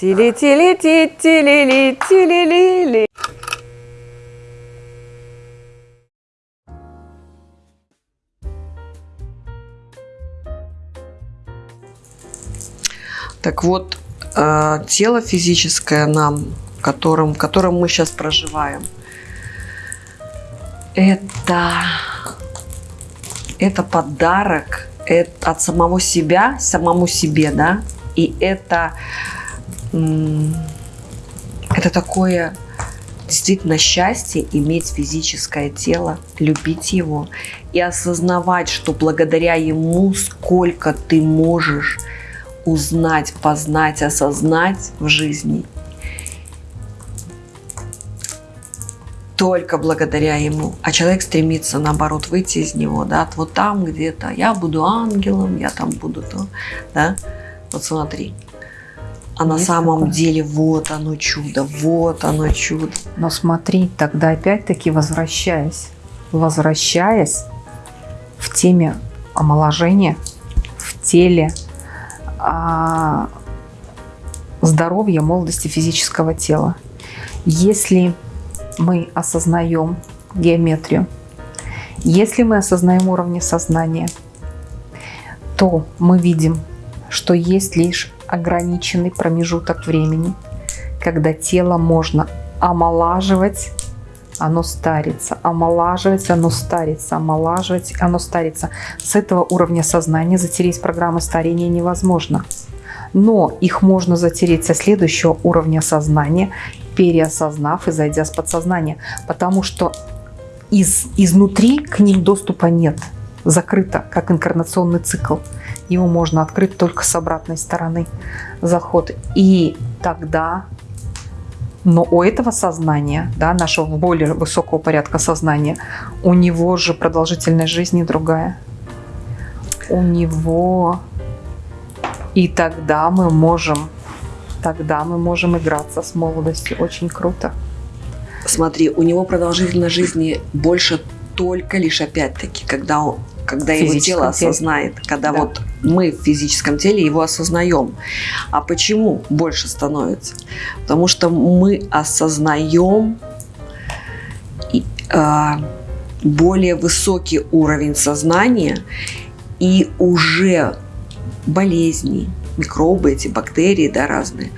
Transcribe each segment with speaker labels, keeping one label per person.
Speaker 1: Тили-тили-ти-тили-ли-тили-ли-ли. Так вот, э, тело физическое нам, которым, которым мы сейчас проживаем, это, это подарок это от самого себя, самому себе, да, и это, это такое действительно счастье иметь физическое тело, любить его и осознавать, что благодаря ему сколько ты можешь узнать, познать, осознать в жизни. Только благодаря ему. А человек стремится, наоборот, выйти из него, да, вот там где-то, я буду ангелом, я там буду то, да. Вот смотри. А на самом такое. деле вот оно чудо, вот оно чудо.
Speaker 2: Но смотри, тогда опять-таки возвращаясь, возвращаясь в теме омоложения, в теле, а, здоровья, молодости физического тела. Если мы осознаем геометрию, если мы осознаем уровни сознания, то мы видим, что есть лишь ограниченный промежуток времени, когда тело можно омолаживать оно старится, омолаживается, оно старится, омолаживать, оно старится. С этого уровня сознания затереть программы старения невозможно. Но их можно затереть со следующего уровня сознания, переосознав и зайдя с подсознания. Потому что из, изнутри к ним доступа нет. Закрыто, как инкарнационный цикл. Его можно открыть только с обратной стороны. Заход. И тогда но у этого сознания, да, нашего более высокого порядка сознания, у него же продолжительность жизни другая. У него... И тогда мы можем, тогда мы можем играться с молодостью. Очень круто.
Speaker 1: Смотри, у него продолжительность жизни больше только лишь опять-таки, когда он, когда его тело осознает, когда да. вот мы в физическом теле его осознаем. А почему больше становится? Потому что мы осознаем э, более высокий уровень сознания и уже болезни, микробы, эти бактерии, да, разные,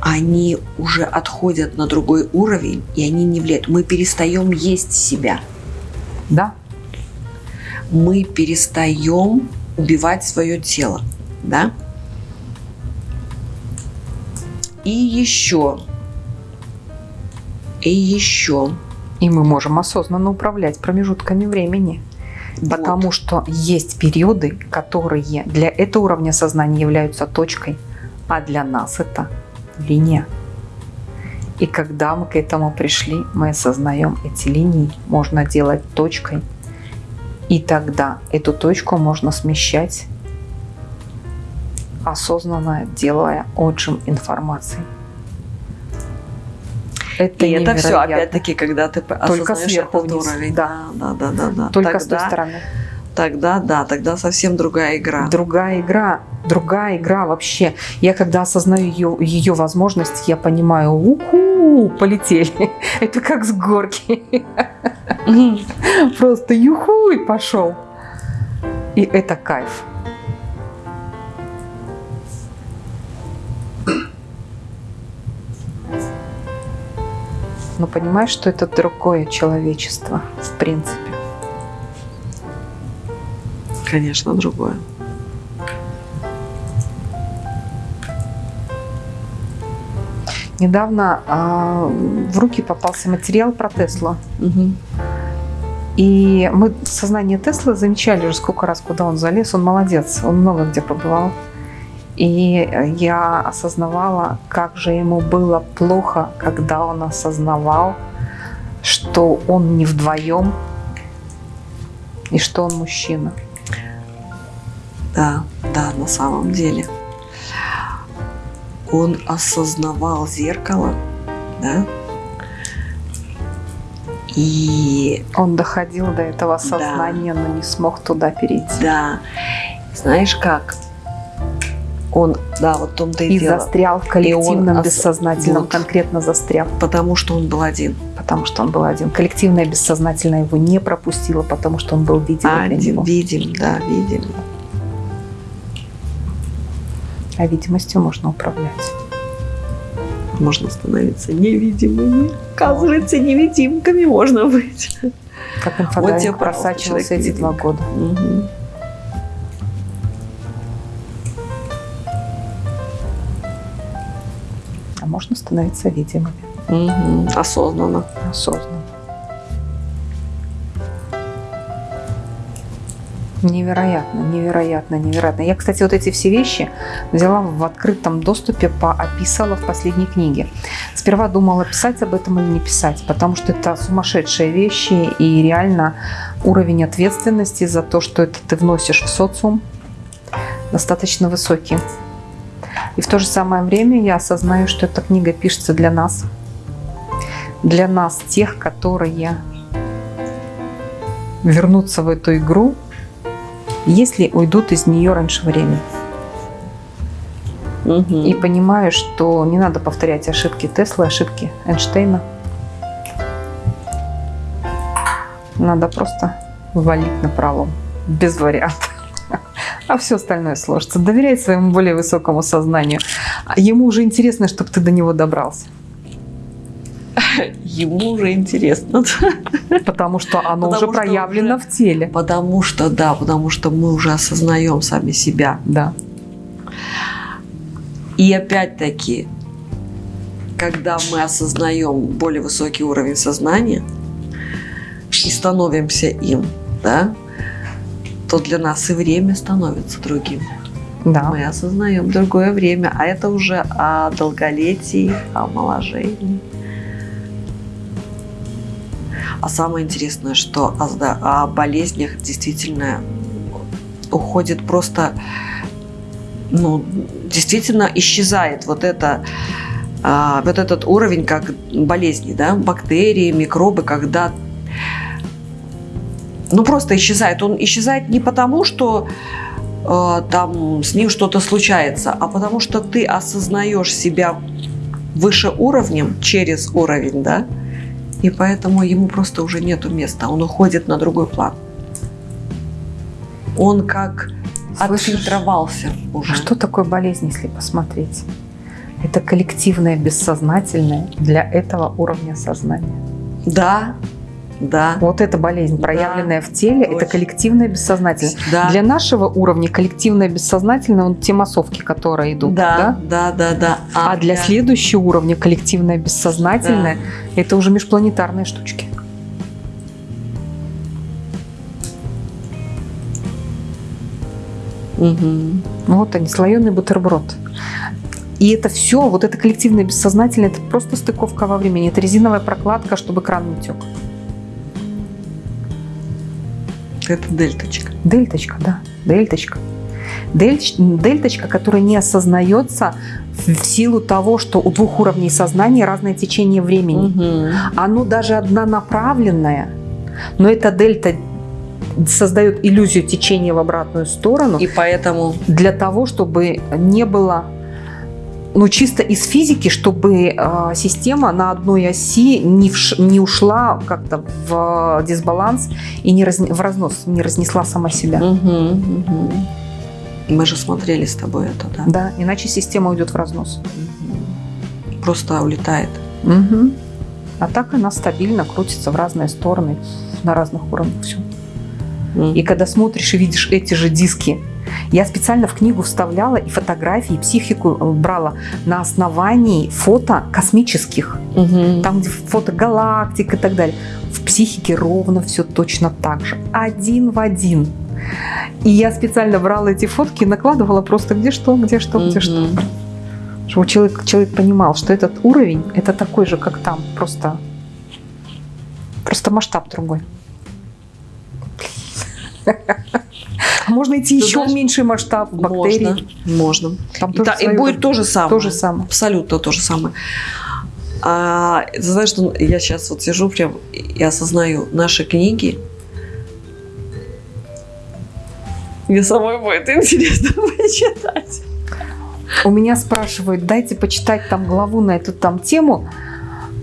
Speaker 1: они уже отходят на другой уровень, и они не влияют. Мы перестаем есть себя.
Speaker 2: Да,
Speaker 1: мы перестаем убивать свое тело, да? И еще, и еще.
Speaker 2: И мы можем осознанно управлять промежутками времени. Вот. Потому что есть периоды, которые для этого уровня сознания являются точкой, а для нас это линия. И когда мы к этому пришли, мы осознаем эти линии. Можно делать точкой и тогда эту точку можно смещать, осознанно делая отжим информации.
Speaker 1: Это, и это все, опять-таки, когда ты
Speaker 2: Только сверху этот вниз. уровень.
Speaker 1: Да, да, да, да, да.
Speaker 2: Только тогда, с той стороны.
Speaker 1: Тогда, да, тогда совсем другая игра.
Speaker 2: Другая игра, другая игра вообще. Я когда осознаю ее, ее возможность, я понимаю, уху, полетели. Это как с горки. Просто юху и пошел. И это кайф. Но понимаешь, что это другое человечество, в принципе.
Speaker 1: Конечно, другое.
Speaker 2: Недавно э, в руки попался материал про Теслу. Угу. И мы сознание Теслы замечали уже сколько раз, куда он залез. Он молодец, он много где побывал. И я осознавала, как же ему было плохо, когда он осознавал, что он не вдвоем и что он мужчина.
Speaker 1: Да, да, на самом деле он осознавал зеркало, да, и
Speaker 2: он доходил до этого сознания, да. но не смог туда перейти.
Speaker 1: Да. Знаешь как? Он Да, вот в том-то и,
Speaker 2: И
Speaker 1: дело.
Speaker 2: застрял в коллективном
Speaker 1: ос-
Speaker 2: бессознательном,
Speaker 1: вот.
Speaker 2: конкретно застрял,
Speaker 1: Потому что он был один.
Speaker 2: потому что он был один. Коллективное бессознательное его не пропустило, потому что он был видим
Speaker 1: Один. Видим, да, видим.
Speaker 2: А видимостью можно управлять.
Speaker 1: Можно становиться невидимыми. Оказывается, невидимками можно быть.
Speaker 2: Как
Speaker 1: Вот
Speaker 2: инфодайвинг
Speaker 1: пожалуйста,
Speaker 2: просачивался
Speaker 1: человек
Speaker 2: эти два года.
Speaker 1: Мгм.
Speaker 2: А можно становиться видимыми,
Speaker 1: Мгм. Осознанно.
Speaker 2: осознанно. Невероятно, невероятно, невероятно. Я, кстати, вот эти все вещи взяла в открытом доступе, поописала в последней книге. Сперва думала, писать об этом или не писать, потому что это сумасшедшие вещи и реально уровень ответственности за то, что это ты вносишь в социум, достаточно высокий. И в то же самое время я осознаю, что эта книга пишется для нас, для нас, тех, которые вернутся в эту игру, если уйдут из нее раньше времени.
Speaker 1: Мгм.
Speaker 2: И понимаю, что не надо повторять ошибки Теслы, ошибки Эйнштейна. Надо просто валить на пролом, без вариантов. А все остальное сложится. Доверяй своему более высокому сознанию. А Ему уже интересно, чтобы ты до него добрался.
Speaker 1: Ему уже интересно.
Speaker 2: Потому что оно
Speaker 1: Потому
Speaker 2: уже
Speaker 1: что
Speaker 2: проявлено
Speaker 1: уже-
Speaker 2: в теле.
Speaker 1: Потому что, да, потому что мы уже осознаем сами себя.
Speaker 2: Да.
Speaker 1: И опять-таки, когда мы осознаем более высокий уровень сознания и становимся им, да, то для нас и время становится другим.
Speaker 2: Да.
Speaker 1: Мы осознаем другое время, а это уже о долголетии, о омоложении. А самое интересное, что о, о болезнях действительно уходит просто, ну, действительно исчезает вот это, а, вот этот уровень как болезни, да, бактерии, микробы, когда ну просто исчезает. Он исчезает не потому, что э, там с ним что-то случается, а потому что ты осознаешь себя выше уровнем через уровень, да, и поэтому ему просто уже нету места, он уходит на другой план. Он как
Speaker 2: Слышишь?
Speaker 1: отфильтровался уже.
Speaker 2: А что такое болезнь, если посмотреть? Это коллективное бессознательное для этого уровня сознания.
Speaker 1: Да, да,
Speaker 2: Вот эта болезнь,
Speaker 1: Да,
Speaker 2: проявленная в теле, это
Speaker 1: точно.
Speaker 2: коллективное бессознательное.
Speaker 1: да.
Speaker 2: Для нашего уровня коллективное бессознательное, вот те массовки, которые идут, да?
Speaker 1: да, да, да, да.
Speaker 2: А для следующего уровня коллективное бессознательное, это уже межпланетарные штучки.
Speaker 1: Мгм.
Speaker 2: Вот они, слоеный бутерброд. И это все, вот это коллективное бессознательное, это просто стыковка во времени. Это резиновая прокладка, чтобы кран не тек.
Speaker 1: Это дельточка.
Speaker 2: Дельточка, да, дельточка. Дельч- дельточка, которая не осознается в силу того, что у двух уровней сознания разное течение времени.
Speaker 1: Мгм.
Speaker 2: Оно даже однонаправленное, но эта дельта создает иллюзию течения в обратную сторону
Speaker 1: И поэтому
Speaker 2: для того, чтобы не было, ну чисто из физики, чтобы э, система на одной оси не, вш- не ушла как-то в дисбаланс и не разне- в разнос, не разнесла сама себя.
Speaker 1: Мгм, мгм. Мы же смотрели с тобой это, да?
Speaker 2: Да, иначе система уйдет в разнос.
Speaker 1: Мгм. Просто улетает.
Speaker 2: Мгм. А так она стабильно крутится в разные стороны, на разных уровнях. Все.
Speaker 1: Мгм.
Speaker 2: И когда смотришь и видишь эти же диски, я специально в книгу вставляла и фотографии, и психику э, брала на основании фото космических.
Speaker 1: Мгм.
Speaker 2: Там, где фото галактик и так далее. В психике ровно все точно так же. Один в один. И я специально брала эти фотки и накладывала просто где что, где что, где что.
Speaker 1: Мгм.
Speaker 2: Чтобы человек, человек понимал, что этот уровень это такой же, как там. Просто, просто масштаб другой. Можно идти
Speaker 1: Ты
Speaker 2: еще
Speaker 1: знаешь,
Speaker 2: в меньший масштаб бактерий.
Speaker 1: Можно. Можно.
Speaker 2: Там
Speaker 1: И,
Speaker 2: тоже
Speaker 1: та- и будет то же самое.
Speaker 2: то же самое.
Speaker 1: Абсолютно то же самое. А, ты знаешь, что я сейчас вот сижу прям и осознаю наши книги. Мне самой будет интересно почитать.
Speaker 2: У меня спрашивают, дайте почитать там главу на эту там тему,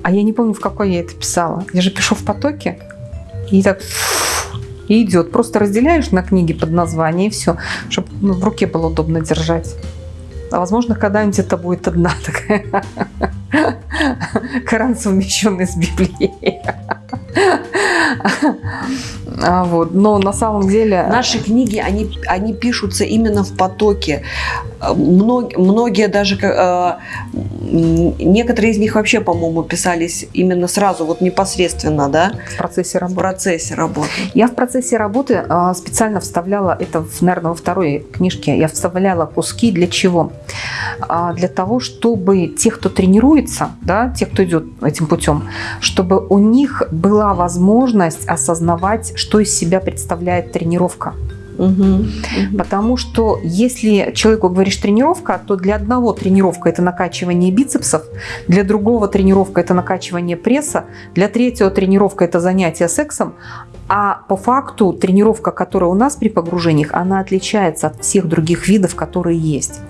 Speaker 2: а я не помню, в какой я это писала. Я же пишу в потоке, и так и идет. Просто разделяешь на книги под название и все, чтобы ну, в руке было удобно держать. А возможно, когда-нибудь это будет одна такая Коран, совмещенный с Библией. А вот. Но на самом деле...
Speaker 1: Наши книги, они, они пишутся именно в потоке. Мног, многие даже... Э, некоторые из них вообще, по-моему, писались именно сразу, вот непосредственно, да?
Speaker 2: В процессе работы.
Speaker 1: В процессе работы.
Speaker 2: Я в процессе работы э, специально вставляла, это, наверное, во второй книжке, я вставляла куски для чего? Э, для того, чтобы те, кто тренируется, да, те, кто идет этим путем, чтобы у них была возможность осознавать, что из себя представляет тренировка. Угу, Потому что если человеку говоришь тренировка, то для одного тренировка это накачивание бицепсов, для другого тренировка это накачивание пресса, для третьего тренировка это занятие сексом, а по факту тренировка, которая у нас при погружениях, она отличается от всех других видов, которые есть.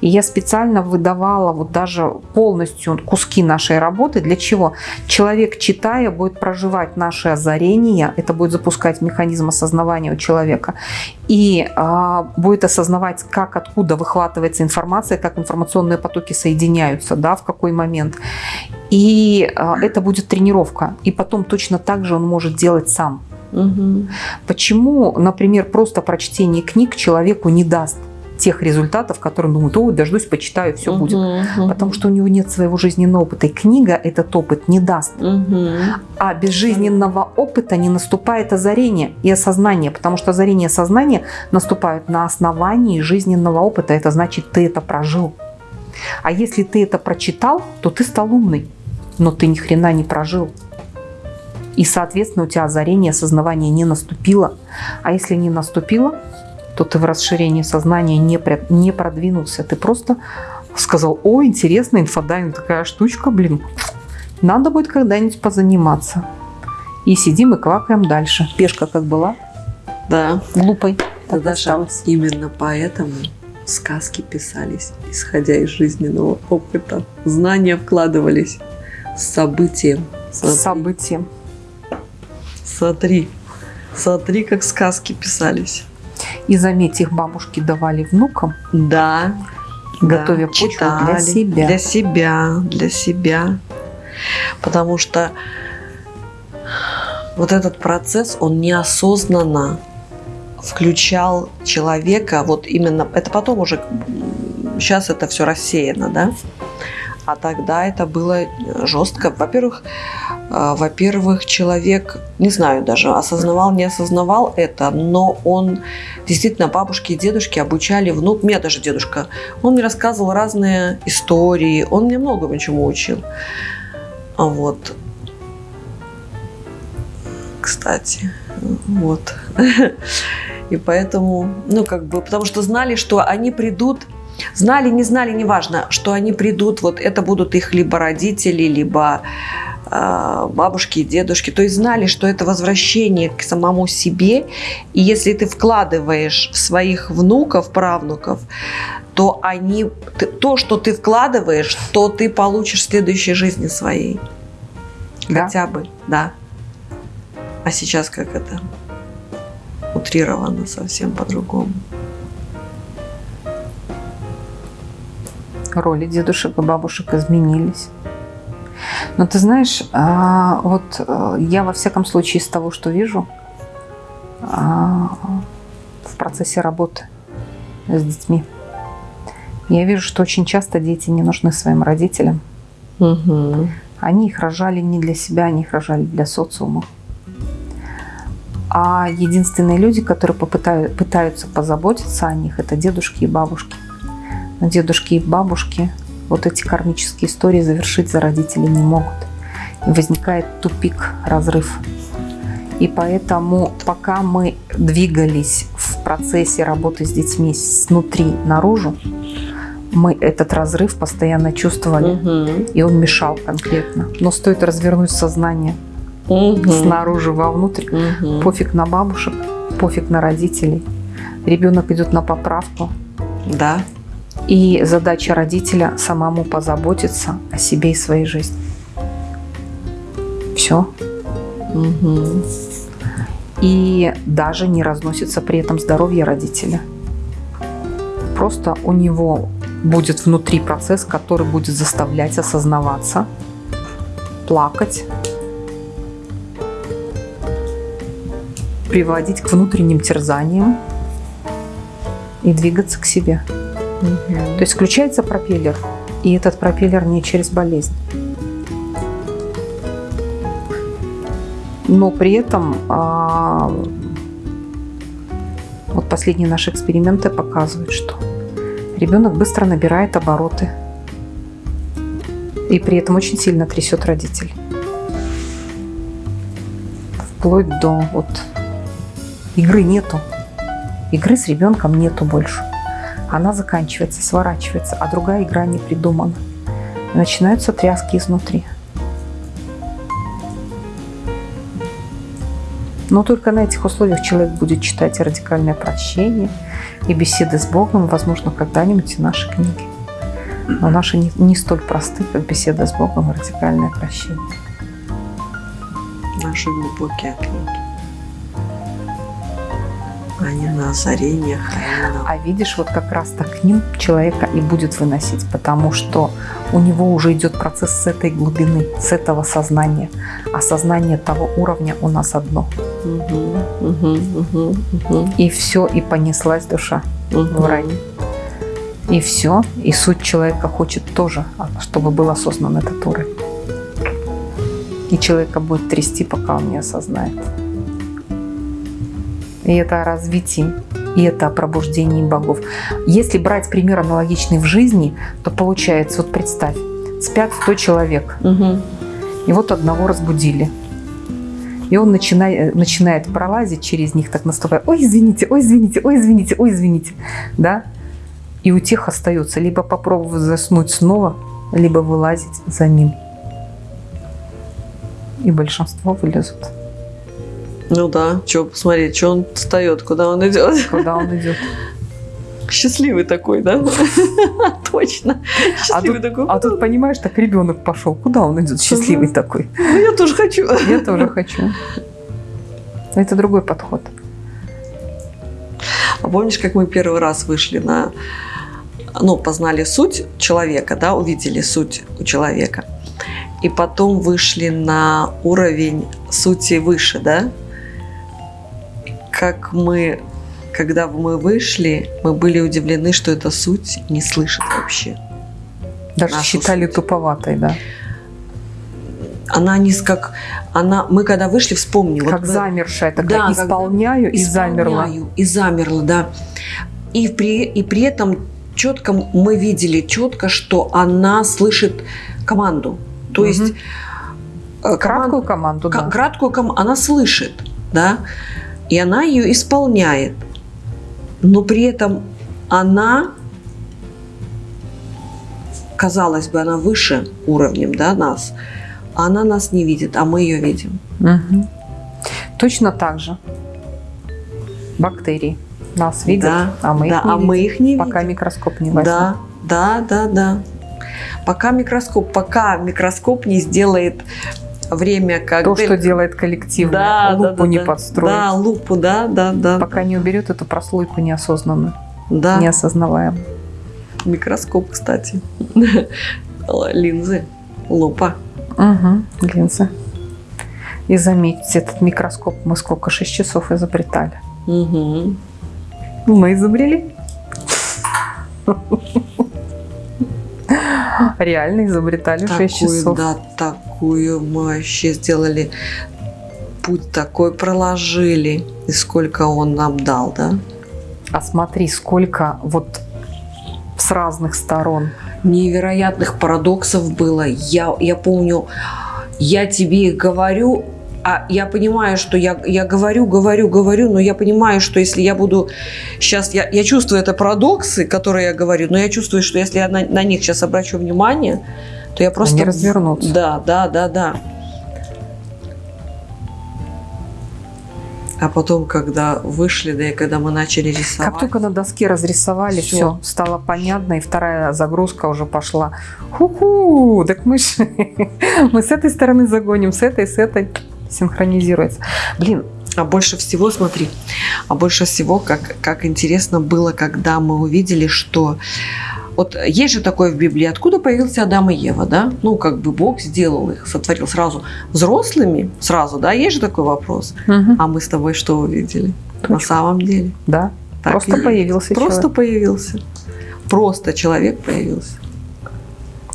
Speaker 2: И я специально выдавала вот даже полностью куски нашей работы. Для чего? Человек, читая, будет проживать наши озарения, это будет запускать механизм осознавания у человека, и а, будет осознавать, как, откуда выхватывается информация, как информационные потоки соединяются, да, в какой момент. И а, это будет тренировка. И потом точно так же он может делать сам. Угу. Почему, например, просто прочтение книг человеку не даст? Тех результатов, которые он думает, о, дождусь, почитаю, все uh будет. Uh Потому что у него нет своего жизненного опыта. И книга этот опыт не даст. Uh А без жизненного опыта не наступает озарение и осознание. Потому что озарение и осознание наступают на основании жизненного опыта. Это значит, ты это прожил. А если ты это прочитал, то ты стал умный. Но ты ни хрена не прожил. И, соответственно, у тебя озарение, осознавание не наступило. А если не наступило, то ты в расширении сознания не, не продвинулся. Ты просто сказал, о, интересно, инфодайвинг такая штучка, блин, надо будет когда-нибудь позаниматься. И сидим и квакаем дальше. Пешка как была?
Speaker 1: Да.
Speaker 2: Глупой.
Speaker 1: Так осталось. Именно поэтому сказки писались, исходя из жизненного опыта. Знания вкладывались с событием.
Speaker 2: С событием.
Speaker 1: Смотри, смотри, как сказки писались.
Speaker 2: И заметь, их бабушки давали внукам.
Speaker 1: Да.
Speaker 2: Готовя да, почву читали, для себя.
Speaker 1: Для себя, для себя. Потому что вот этот процесс, он неосознанно включал человека, вот именно, это потом уже, сейчас это все рассеяно, да, а тогда это было э, жестко. Во-первых, э, во-первых, человек, не знаю даже, осознавал, не осознавал это, но он действительно бабушки и дедушки обучали внук, меня даже дедушка, он мне рассказывал разные истории, он мне многому чему учил. Вот. Кстати, вот. И поэтому, ну, как бы, потому что знали, что они придут Знали, не знали, неважно, что они придут, вот это будут их либо родители, либо э, бабушки и дедушки. То есть знали, что это возвращение к самому себе. И если ты вкладываешь в своих внуков, правнуков, то они, то, что ты вкладываешь, то ты получишь в следующей жизни своей. Да? Хотя бы, да. А сейчас как это? Утрировано совсем по-другому.
Speaker 2: Роли дедушек и бабушек изменились. Но ты знаешь, а, вот э, я во всяком случае из того, что вижу а, в процессе работы с детьми, я вижу, что очень часто дети не нужны своим родителям. Угу. Они их рожали не для себя, они их рожали для социума. А единственные люди, которые попытают, пытаются позаботиться о них, это дедушки и бабушки дедушки и бабушки вот эти кармические истории завершить за родителей не могут. И возникает тупик, разрыв. И поэтому, пока мы двигались в процессе работы с детьми снутри наружу, мы этот разрыв постоянно чувствовали, угу. и он мешал конкретно. Но стоит развернуть сознание угу. снаружи вовнутрь, угу. пофиг на бабушек, пофиг на родителей. Ребенок идет на поправку.
Speaker 1: Да
Speaker 2: И задача родителя самому позаботиться о себе и своей жизни. Все.
Speaker 1: Угу.
Speaker 2: И даже не разносится при этом здоровье родителя. Просто у него будет внутри процесс, который будет заставлять осознаваться, плакать, приводить к внутренним терзаниям и двигаться к себе. То есть включается пропеллер, и этот пропеллер не через болезнь. Но при этом а, вот последние наши эксперименты показывают, что ребенок быстро набирает обороты и при этом очень сильно трясет родителей. Вплоть до вот игры нету. Игры с ребенком нету больше. Она заканчивается, сворачивается, а другая игра не придумана. Начинаются тряски изнутри. Но только на этих условиях человек будет читать радикальное прощение и беседы с Богом, возможно, когда-нибудь и наши книги. Но наши не, не столь просты, как беседа с Богом и радикальное прощение.
Speaker 1: Наши глубокие книги. Они на озарениях. Они на...
Speaker 2: А видишь, вот как раз-то к ним человека и будет выносить, потому что у него уже идет процесс с этой глубины, с этого сознания. А сознание того уровня у нас одно.
Speaker 1: Угу, угу, угу, угу.
Speaker 2: И все, и понеслась душа в рай. И все, и суть человека хочет тоже, чтобы был осознан этот уровень. И человека будет трясти, пока он не осознает. И это о развитии, и это о пробуждении богов. Если брать пример аналогичный в жизни, то получается, вот представь, спят 100 человек,
Speaker 1: Угу.
Speaker 2: и вот одного разбудили. И он начинает, начинает пролазить через них, так наступая, ой, извините, ой, извините, ой, извините, ой, извините, да? И у тех остается либо попробовать заснуть снова, либо вылазить за ним. И большинство вылезут.
Speaker 1: Ну да, что посмотреть, что он встает, куда он идет.
Speaker 2: Куда он идет?
Speaker 1: Счастливый такой, да? Точно.
Speaker 2: А
Speaker 1: Счастливый
Speaker 2: тут,
Speaker 1: такой.
Speaker 2: а тут, понимаешь, так ребенок пошел. Куда он идет? Счастливый такой.
Speaker 1: Ну, я тоже хочу.
Speaker 2: Я тоже хочу. Это другой подход.
Speaker 1: А помнишь, как мы первый раз вышли на... Ну, познали суть человека, да, увидели суть у человека. И потом вышли на уровень сути выше, да? Как мы, когда мы вышли, мы были удивлены, что эта суть не слышит вообще.
Speaker 2: Даже
Speaker 1: Нашу
Speaker 2: считали
Speaker 1: суть.
Speaker 2: туповатой, да.
Speaker 1: Она не как... Она, мы когда вышли, вспомни. вот
Speaker 2: как
Speaker 1: мы-
Speaker 2: замершая такая.
Speaker 1: Да,
Speaker 2: исполняю и замерла.
Speaker 1: И замерла, да. И при, и при этом четко мы видели четко, что она слышит команду. То
Speaker 2: Мгм.
Speaker 1: есть э,
Speaker 2: Краткую
Speaker 1: коман-
Speaker 2: команду, да.
Speaker 1: краткую команду она слышит, да, и она ее исполняет. Но при этом она, казалось бы, она выше уровнем, да, нас. Она нас не видит, а мы ее видим.
Speaker 2: Мгм. Точно так же. Бактерии нас видят,
Speaker 1: Да,
Speaker 2: а мы
Speaker 1: да,
Speaker 2: их не
Speaker 1: а
Speaker 2: видим,
Speaker 1: мы их не
Speaker 2: пока
Speaker 1: видим.
Speaker 2: микроскоп не возьмет.
Speaker 1: Да, да, да, да. Пока микроскоп, пока микроскоп не сделает время, как
Speaker 2: То, что делает коллективное,
Speaker 1: да,
Speaker 2: лупу
Speaker 1: да,
Speaker 2: не
Speaker 1: да.
Speaker 2: подстроить.
Speaker 1: Да, лупу, да, да, да.
Speaker 2: Пока не уберет эту прослойку неосознанную,
Speaker 1: да.
Speaker 2: неосознаваемую.
Speaker 1: Микроскоп, кстати. Линзы, лупа.
Speaker 2: Угу, линзы. И заметьте, этот микроскоп мы сколько? 6 часов изобретали.
Speaker 1: Мгм.
Speaker 2: Мы изобрели. Реально изобретали 6
Speaker 1: Такую,
Speaker 2: часов.
Speaker 1: да, такую мы вообще сделали. Путь такой проложили. И сколько он нам дал, да?
Speaker 2: А смотри, сколько вот с разных сторон.
Speaker 1: невероятных парадоксов было. Я, я помню, я тебе говорю, а я понимаю, что я, я говорю, говорю, говорю, но я понимаю, что если я буду сейчас, я, я чувствую это парадоксы, которые я говорю, но я чувствую, что если я на, на них сейчас обращу внимание, то я просто...
Speaker 2: Они развернутся.
Speaker 1: Да, да, да, да. А потом, когда вышли, да и когда мы начали рисовать.
Speaker 2: Как только на доске разрисовали, все, все стало понятно, и вторая загрузка уже пошла. Ху-ху, так мы ж, мы с этой стороны загоним, с этой, с этой синхронизируется. Блин,
Speaker 1: а больше всего, смотри, а больше всего, как, как интересно было, когда мы увидели, что вот есть же такое в Библии, откуда появился Адам и Ева, да? Ну, как бы Бог сделал их, сотворил сразу взрослыми, сразу, да? Есть же такой вопрос. Угу. А мы с тобой что увидели? Точно. На самом деле.
Speaker 2: Да. Так Просто появился
Speaker 1: Просто человек. появился. Просто человек появился.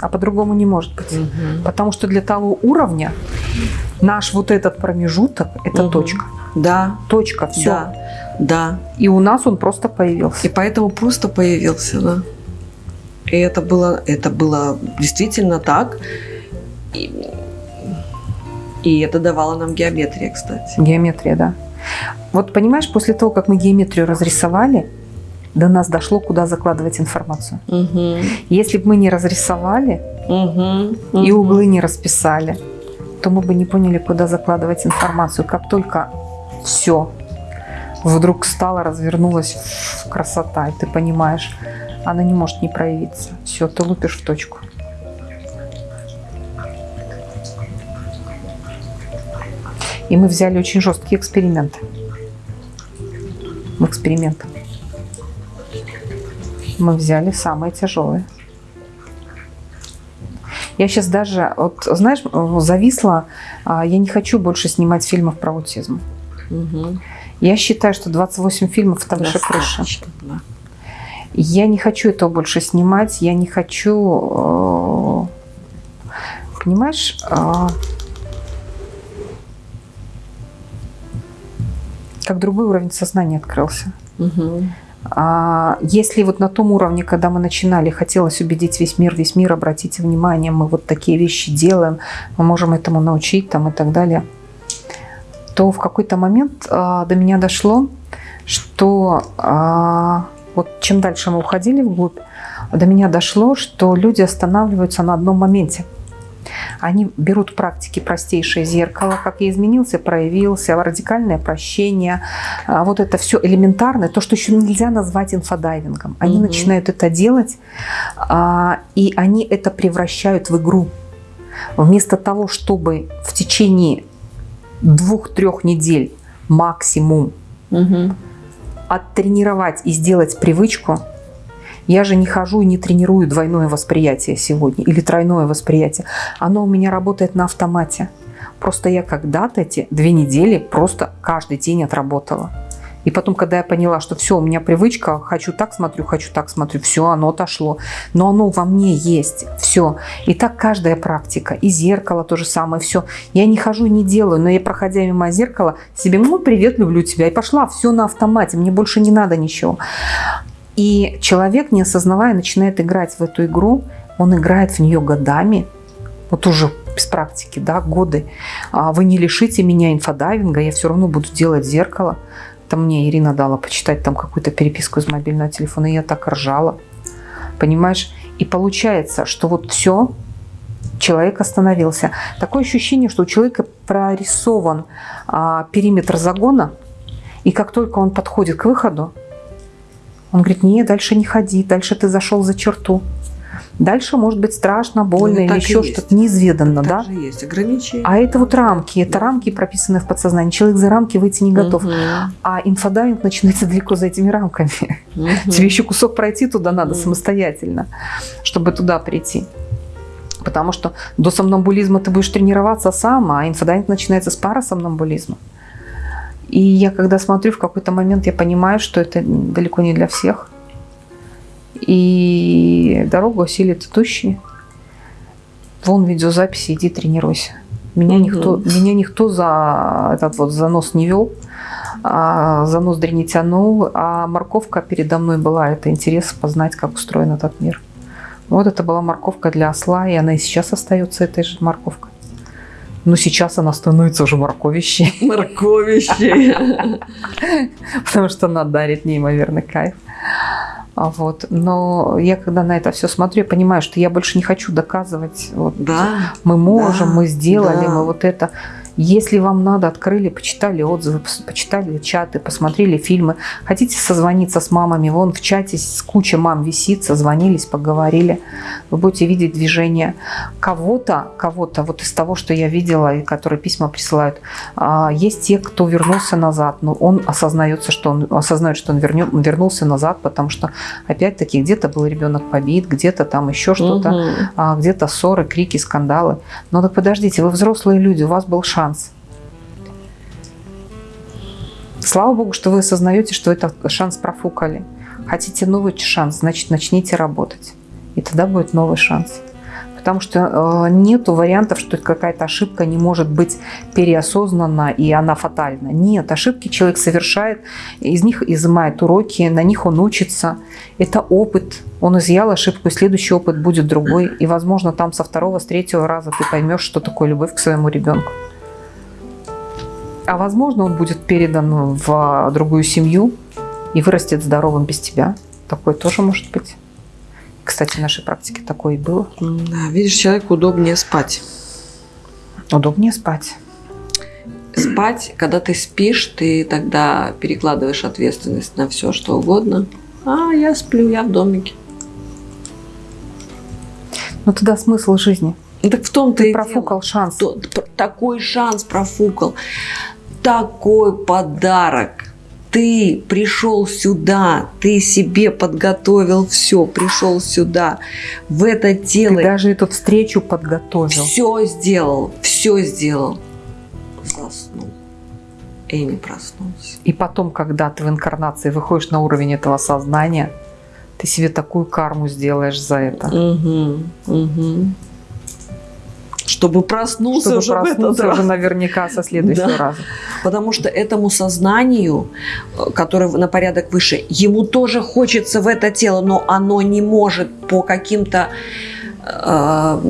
Speaker 2: А по-другому не может быть. Угу. Потому что для того уровня наш вот этот промежуток – это угу. точка.
Speaker 1: Да.
Speaker 2: Точка, все.
Speaker 1: Да. да.
Speaker 2: И у нас он просто появился.
Speaker 1: И поэтому просто появился, да. И это было, это было действительно так. И, и это давало нам геометрия, кстати.
Speaker 2: Геометрия, да. Вот понимаешь, после того, как мы геометрию разрисовали, до нас дошло, куда закладывать информацию. Угу. Если бы мы не разрисовали угу. и углы не расписали, то мы бы не поняли, куда закладывать информацию. Как только все вдруг стало, развернулось красота, и ты понимаешь, она не может не проявиться. Все, ты лупишь в точку. И мы взяли очень жесткие эксперименты. В эксперимент. Мы взяли самые тяжелые. Я сейчас даже, вот, знаешь, зависла. А, я не хочу больше снимать фильмов про аутизм. Угу. Я считаю, что 28 фильмов это выше крыши. Да. Я не хочу этого больше снимать, я не хочу... Э, понимаешь, э, как другой уровень сознания открылся. Угу. А если вот на том уровне, когда мы начинали, хотелось убедить весь мир, весь мир, обратите внимание, мы вот такие вещи делаем, мы можем этому научить там и так далее, то в какой-то момент а, до меня дошло, что а, вот чем дальше мы уходили вглубь, до меня дошло, что люди останавливаются на одном моменте. Они берут практики простейшее зеркало, как я изменился, проявился, радикальное прощение, а, вот это все элементарное, то, что еще нельзя назвать инфодайвингом. Они угу. начинают это делать, а, и они это превращают в игру. Вместо того, чтобы в течение двух-трех недель максимум угу оттренировать и сделать привычку, я же не хожу и не тренирую двойное восприятие сегодня или тройное восприятие. Оно у меня работает на автомате. Просто я когда-то эти две недели просто каждый день отработала. И потом, когда я поняла, что все, у меня привычка, хочу так смотрю, хочу так смотрю, все, оно отошло. Но оно во мне есть, все. И так каждая практика. И зеркало то же самое, все. Я не хожу и не делаю, но я, проходя мимо зеркала, себе, ну, привет, люблю тебя. И пошла, все на автомате, мне больше не надо ничего. И человек, не осознавая, начинает играть в эту игру. Он играет в нее годами, вот уже без практики, да, годы. А вы не лишите меня инфодайвинга, я все равно буду делать зеркало. Там мне Ирина дала почитать там какую-то переписку из мобильного телефона, и я так ржала. Понимаешь? И получается, что вот все, человек остановился. Такое ощущение, что у человека прорисован а, периметр загона, и как только он подходит к выходу, он говорит, нет, дальше не ходи, дальше ты зашел за черту. Дальше может быть страшно, больно ну, или еще что-то неизведанно, да?
Speaker 1: Же есть ограничения.
Speaker 2: А это вот рамки, это рамки, прописанные в подсознании. Человек за рамки выйти не готов. Угу. А инфодайвинг начинается далеко за этими рамками. Угу. Тебе еще кусок пройти туда надо угу. самостоятельно, чтобы туда прийти. Потому что до сомнамбулизма ты будешь тренироваться сам, а инфодайвинг начинается с парасомнамбулизма. И я когда смотрю, в какой-то момент я понимаю, что это далеко не для всех. И дорогу осилит идущий. Вон видеозаписи, иди тренируйся. Меня, угу. никто, меня никто за этот вот занос не вел, а за ноздри не тянул, а морковка передо мной была. Это интерес познать, как устроен этот мир. Вот это была морковка для осла, и она и сейчас остается этой же морковкой. Но сейчас она становится уже морковищей.
Speaker 1: Морковищей.
Speaker 2: Потому что она дарит неимоверный кайф. А вот. Но я когда на это все смотрю, я понимаю, что я больше не хочу доказывать. Вот,
Speaker 1: да,
Speaker 2: мы можем, да, мы сделали, да. мы вот это. Если вам надо, открыли, почитали отзывы, почитали чаты, посмотрели фильмы. Хотите созвониться с мамами, вон в чате с куча мам висит, созвонились, поговорили. Вы будете видеть движение кого-то, кого-то, вот из того, что я видела, и которые письма присылают. А, есть те, кто вернулся назад, но он осознается, что он осознает, что он вернет, вернулся назад, потому что, опять-таки, где-то был ребенок побит, где-то там еще что-то, угу. где-то ссоры, крики, скандалы. Но так подождите, вы взрослые люди, у вас был шанс шанс. Слава Богу, что вы осознаете, что этот шанс профукали. Хотите новый шанс, значит, начните работать. И тогда будет новый шанс. Потому что э, нету вариантов, что какая-то ошибка не может быть переосознана и она фатальна. Нет, ошибки человек совершает, из них изымает уроки, на них он учится. Это опыт. Он изъял ошибку, и следующий опыт будет другой. И, возможно, там со второго, с третьего раза ты поймешь, что такое любовь к своему ребенку. А возможно, он будет передан в другую семью и вырастет здоровым без тебя. Такое тоже может быть. Кстати, в нашей практике такое и было.
Speaker 1: Да, видишь, человеку удобнее спать.
Speaker 2: Удобнее спать.
Speaker 1: Спать, когда ты спишь, ты тогда перекладываешь ответственность на все, что угодно. А, я сплю, я в домике.
Speaker 2: Но тогда смысл жизни.
Speaker 1: Так в том-то
Speaker 2: ты профукал дело. шанс.
Speaker 1: Такой шанс профукал такой подарок. Ты пришел сюда, ты себе подготовил все, пришел сюда, в это тело.
Speaker 2: Ты даже эту встречу подготовил.
Speaker 1: Все сделал, все сделал. Заснул и не проснулся.
Speaker 2: И потом, когда ты в инкарнации выходишь на уровень этого сознания, ты себе такую карму сделаешь за это.
Speaker 1: Угу, угу чтобы проснулся
Speaker 2: чтобы
Speaker 1: уже
Speaker 2: проснулся в этот уже раз. наверняка со следующего да. раза.
Speaker 1: Потому что этому сознанию, э, которое на порядок выше, ему тоже хочется в это тело, но оно не может по каким-то э,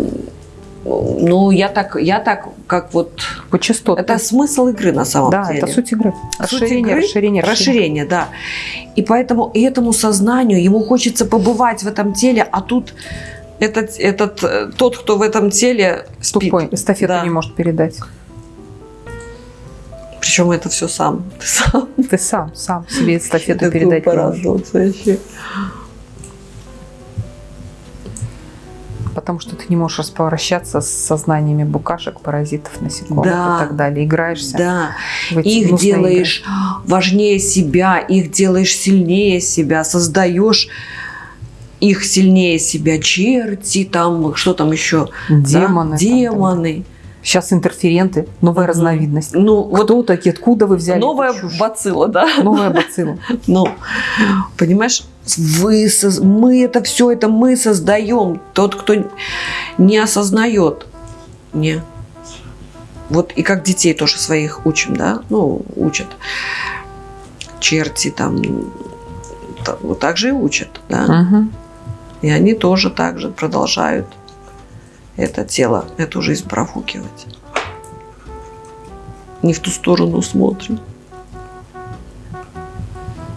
Speaker 1: ну, я так, я так, как вот...
Speaker 2: По частотам.
Speaker 1: Это смысл игры на самом
Speaker 2: да,
Speaker 1: деле.
Speaker 2: Да, это суть игры.
Speaker 1: Расширение, суть игры, расширение, расширение. Расширение, да. И поэтому этому сознанию, ему хочется побывать в этом теле, а тут этот, этот, э, тот, кто в этом теле спит.
Speaker 2: Тупой, эстафету да. не может передать.
Speaker 1: Причем это все сам. Ты сам.
Speaker 2: Ты сам, сам себе эстафету передать не можешь. вообще. Потому что ты не можешь распрощаться с сознаниями букашек, паразитов, насекомых да, и так далее. Играешься.
Speaker 1: Да. Их делаешь игры. важнее себя, их делаешь сильнее себя, создаешь их сильнее себя черти, там, что там еще?
Speaker 2: Демоны. Да?
Speaker 1: Демоны.
Speaker 2: Сейчас интерференты, новая mm разновидность. Ну, Кто вот такие, откуда вы взяли?
Speaker 1: Новая бацилла, да?
Speaker 2: Новая бацилла.
Speaker 1: Ну, понимаешь, вы, мы это все, это мы создаем. Тот, кто не осознает, не. Вот и как детей тоже своих учим, да? Ну, учат. Черти там, вот так же и учат, да?
Speaker 2: Угу.
Speaker 1: И они тоже так же продолжают это тело, эту жизнь профукивать. Не в ту сторону смотрим.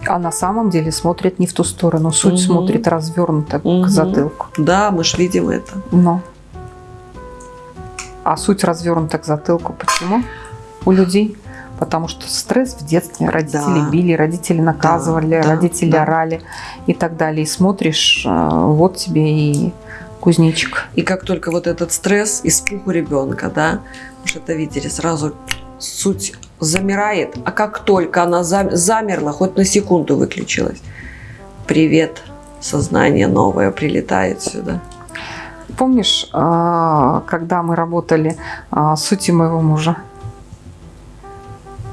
Speaker 2: А на самом деле смотрит не в ту сторону. Суть угу. смотрит развернуто угу. к затылку.
Speaker 1: Да, мы ж видим это.
Speaker 2: Но. А суть развернута к затылку. Почему? У людей потому что стресс в детстве, родители да. били, родители наказывали, да, родители да. орали и так далее. И смотришь, э, вот тебе и кузнечик.
Speaker 1: И как только вот этот стресс, испуг у ребенка, да, же это видели, сразу суть замирает, а как только она замерла, хоть на секунду выключилась, привет, сознание новое прилетает сюда.
Speaker 2: Помнишь, э, когда мы работали э, с сутью моего мужа?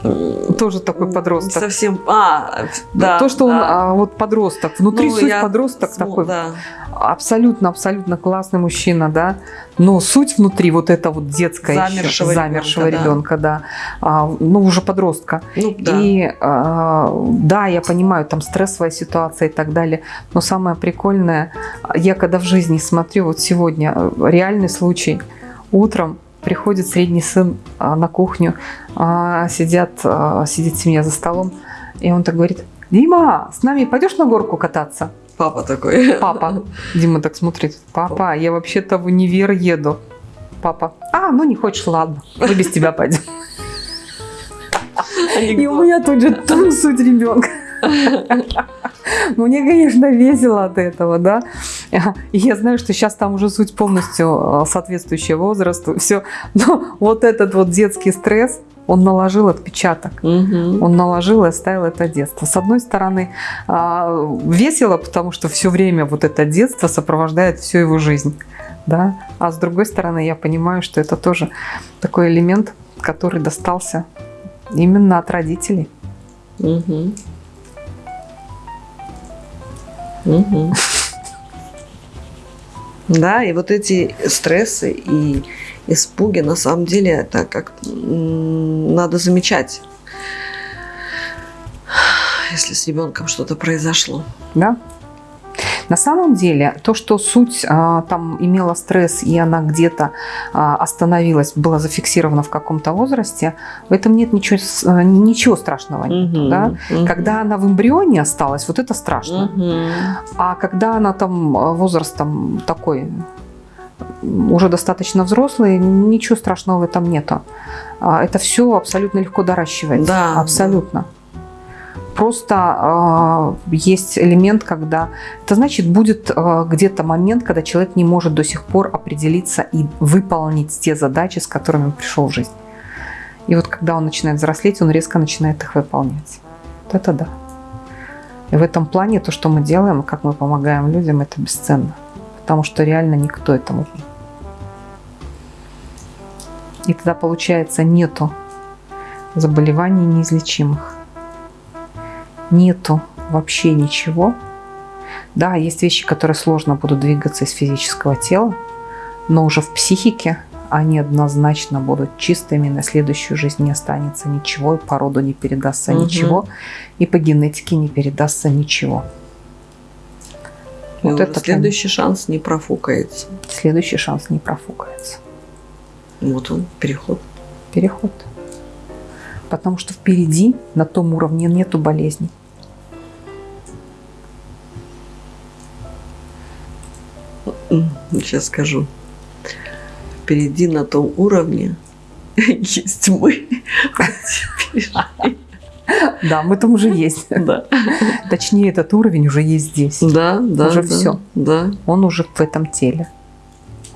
Speaker 2: Тоже такой подросток.
Speaker 1: совсем, а,
Speaker 2: да. То, что да. он а, вот подросток, внутри ну, суть подросток см... такой. Да. Абсолютно, абсолютно классный мужчина, да. Но суть внутри вот это вот детская
Speaker 1: замершего,
Speaker 2: еще, замершего ребенка, ребенка да. да. А, ну, уже подростка. Ну, да. И а, да, я понимаю, там стрессовая ситуация и так далее. Но самое прикольное, я когда в жизни смотрю, вот сегодня реальный случай, утром приходит средний сын а, на кухню, а, сидят, а, сидит семья за столом, и он так говорит, Дима, с нами пойдешь на горку кататься?
Speaker 1: Папа такой.
Speaker 2: Папа. Дима так смотрит, папа, я вообще-то в универ еду. Папа, а, ну не хочешь, ладно, мы без тебя пойдем. И у меня тут же суть ребенка. Мне, конечно, весело от этого, да. И я знаю, что сейчас там уже суть полностью э, соответствующая возрасту. Все. Но вот этот вот детский стресс, он наложил отпечаток. Угу. Он наложил и оставил это детство. С одной стороны, а, весело, потому что все время вот это детство сопровождает всю его жизнь. Да? А с другой стороны, я понимаю, что это тоже такой элемент, который достался именно от родителей. Угу.
Speaker 1: Угу. Да, и вот эти стрессы и испуги, на самом деле, это как надо замечать, если с ребенком что-то произошло.
Speaker 2: Да. На самом деле, то, что суть а, там имела стресс, и она где-то а, остановилась, была зафиксирована в каком-то возрасте, в этом нет ничего, а, ничего страшного. Угу, да? угу. Когда она в эмбрионе осталась, вот это страшно. Угу. А когда она там а, возрастом такой уже достаточно взрослый, ничего страшного в этом нету. А, это все абсолютно легко доращивается. Да. Абсолютно. Просто э, есть элемент, когда... Это значит, будет э, где-то момент, когда человек не может до сих пор определиться и выполнить те задачи, с которыми он пришел в жизнь. И вот когда он начинает взрослеть, он резко начинает их выполнять. Вот это да. И в этом плане то, что мы делаем, как мы помогаем людям, это бесценно. Потому что реально никто этому и тогда, получается, нету заболеваний неизлечимых. Нету вообще ничего. Да, есть вещи, которые сложно будут двигаться из физического тела, но уже в психике они однозначно будут чистыми, на следующую жизнь не останется ничего, и по роду не передастся угу. ничего, и по генетике не передастся ничего.
Speaker 1: И вот это следующий прям... шанс не профукается.
Speaker 2: Следующий шанс не профукается.
Speaker 1: Вот он, переход.
Speaker 2: Переход. Потому что впереди на том уровне нету болезней.
Speaker 1: Сейчас скажу. Впереди на том уровне есть мы.
Speaker 2: Да, мы там уже есть. Да. Точнее, этот уровень уже есть здесь.
Speaker 1: Да, да.
Speaker 2: Уже
Speaker 1: да,
Speaker 2: все.
Speaker 1: Да.
Speaker 2: Он уже в этом теле.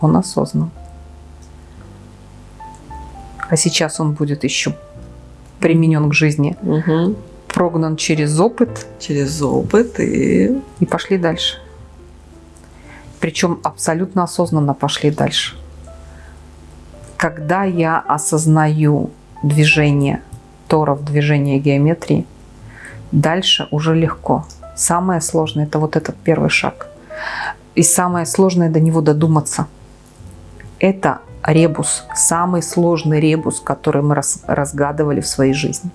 Speaker 2: Он осознан. А сейчас он будет еще применен к жизни. Угу. Прогнан через опыт.
Speaker 1: Через опыт и...
Speaker 2: И пошли дальше. Причем абсолютно осознанно пошли дальше. Когда я осознаю движение торов, движение геометрии, дальше уже легко. Самое сложное – это вот этот первый шаг. И самое сложное до него додуматься. Это ребус, самый сложный ребус, который мы раз, разгадывали в своей жизни.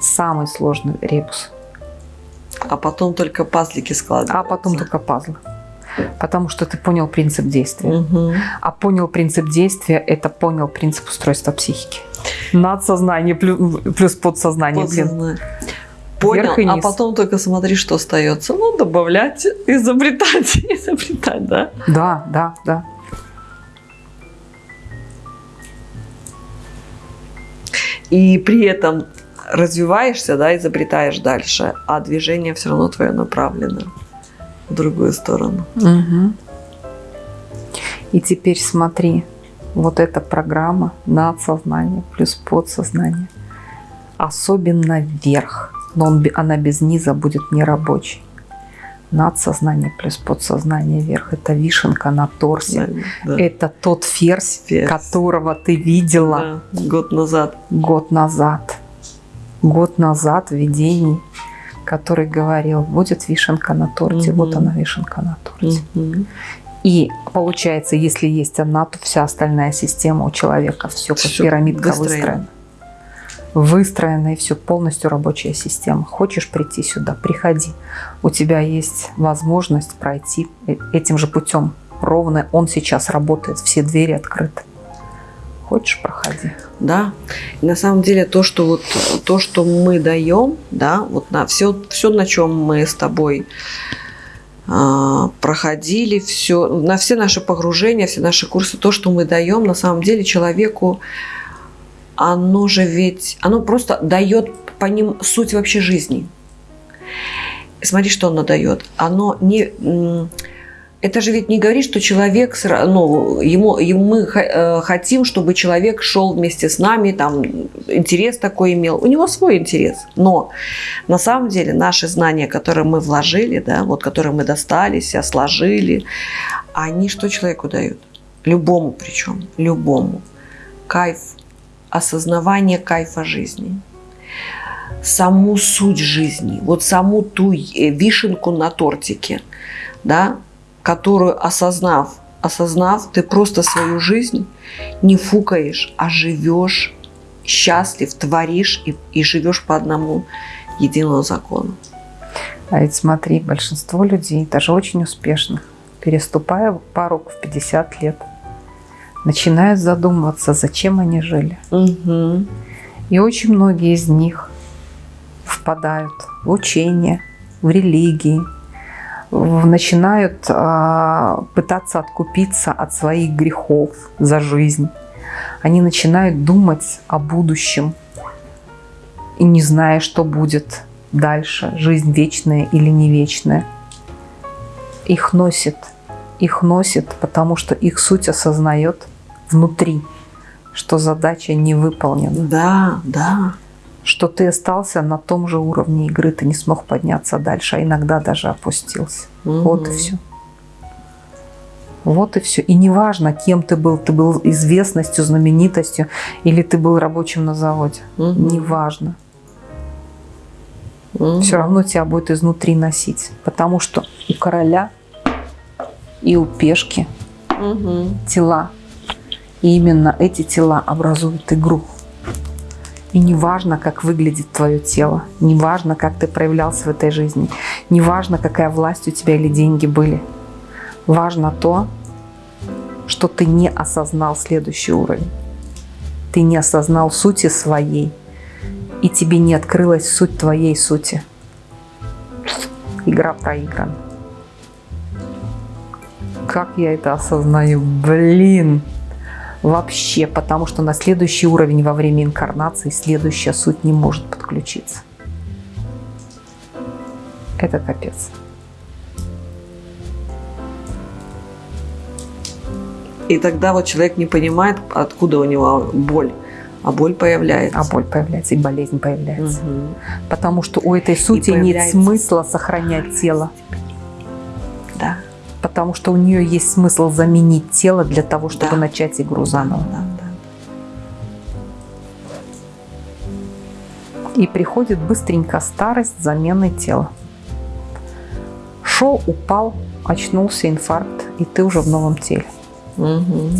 Speaker 2: Самый сложный ребус.
Speaker 1: А потом только пазлики складываются.
Speaker 2: А потом только пазлы. Потому что ты понял принцип действия. Угу. А понял принцип действия – это понял принцип устройства психики. Надсознание плюс, плюс подсознание. подсознание. Блин.
Speaker 1: Понял, а потом только смотри, что остается. Ну, добавлять, изобретать, изобретать, да?
Speaker 2: Да, да, да.
Speaker 1: и при этом развиваешься, да, изобретаешь дальше, а движение все равно твое направлено другую сторону. Угу.
Speaker 2: И теперь смотри, вот эта программа надсознание плюс подсознание, особенно вверх, но он, она без низа будет не рабочей надсознание плюс подсознание вверх. Это вишенка на торсе. Да, да. Это тот ферзь, ферзь, которого ты видела
Speaker 1: да, год назад.
Speaker 2: Год назад. Год назад в видении, который говорил, будет вишенка на торте, угу. вот она вишенка на торте. Угу. И получается, если есть она, то вся остальная система у человека, все как все пирамидка выстроена. выстроена выстроена и все полностью рабочая система. Хочешь прийти сюда, приходи. У тебя есть возможность пройти э, этим же путем. Ровно он сейчас работает, все двери открыты. Хочешь, проходи.
Speaker 1: Да. И на самом деле то, что вот то, что мы даем, да, вот на все, все, на чем мы с тобой а, проходили, все, на все наши погружения, все наши курсы, то, что мы даем, на самом деле человеку оно же ведь, оно просто дает по ним суть вообще жизни. Смотри, что оно дает. Оно не это же ведь не говорит, что человек, ну, ему, ему мы э, хотим, чтобы человек шел вместе с нами, там, интерес такой имел. У него свой интерес. Но на самом деле наши знания, которые мы вложили, да, вот, которые мы достались, сложили, они что человеку дают? Любому причем, любому. Кайф, осознавание кайфа жизни саму суть жизни, вот саму ту э, вишенку на тортике, да, которую осознав, осознав, ты просто свою жизнь не фукаешь, а живешь счастлив, творишь и, и живешь по одному единому закону.
Speaker 2: А ведь смотри, большинство людей, даже очень успешных, переступая порог в 50 лет, начинают задумываться, зачем они жили. Угу. И очень многие из них впадают в учение, в религии, начинают а, пытаться откупиться от своих грехов за жизнь. Они начинают думать о будущем и не зная, что будет дальше, жизнь вечная или не вечная. Их носит, их носит, потому что их суть осознает внутри, что задача не выполнена.
Speaker 1: Да, да
Speaker 2: что ты остался на том же уровне игры, ты не смог подняться дальше, а иногда даже опустился. Угу. Вот и все. Вот и все. И неважно, кем ты был, ты был известностью, знаменитостью, или ты был рабочим на заводе. Угу. Неважно. Угу. Все равно тебя будет изнутри носить. Потому что у короля и у пешки угу. тела. И именно эти тела образуют игру. И не важно, как выглядит твое тело, не важно, как ты проявлялся в этой жизни, не важно, какая власть у тебя или деньги были. Важно то, что ты не осознал следующий уровень. Ты не осознал сути своей, и тебе не открылась суть твоей сути. Игра проиграна. Как я это осознаю? Блин! Вообще, потому что на следующий уровень во время инкарнации следующая суть не может подключиться. Это капец.
Speaker 1: И тогда вот человек не понимает, откуда у него боль. А боль появляется.
Speaker 2: А боль появляется, и болезнь появляется. Угу. Потому что у этой сути нет смысла сохранять тело потому что у нее есть смысл заменить тело для того, чтобы да. начать игру заново. Да, да. И приходит быстренько старость замены тела. Шел, упал, очнулся, инфаркт, и ты уже в новом теле. Угу.